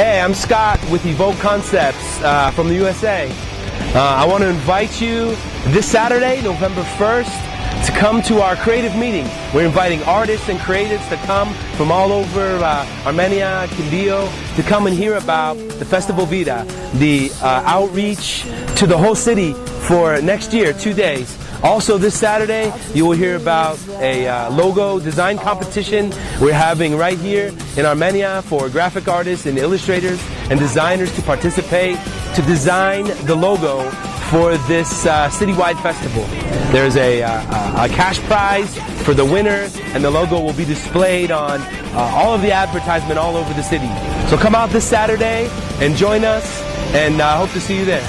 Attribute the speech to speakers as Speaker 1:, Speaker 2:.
Speaker 1: Hey, I'm Scott with Evoke Concepts uh, from the USA. Uh, I want to invite you this Saturday, November 1st, to come to our creative meeting. We're inviting artists and creatives to come from all over uh, Armenia, Quindío, to come and hear about the Festival Vida, the uh, outreach to the whole city for next year, two days. Also this Saturday, you will hear about a uh, logo design competition we're having right here in Armenia for graphic artists and illustrators and designers to participate to design the logo for this uh, citywide festival. There's a, uh, a cash prize for the winner and the logo will be displayed on uh, all of the advertisement all over the city. So come out this Saturday and join us and I uh, hope to see you there.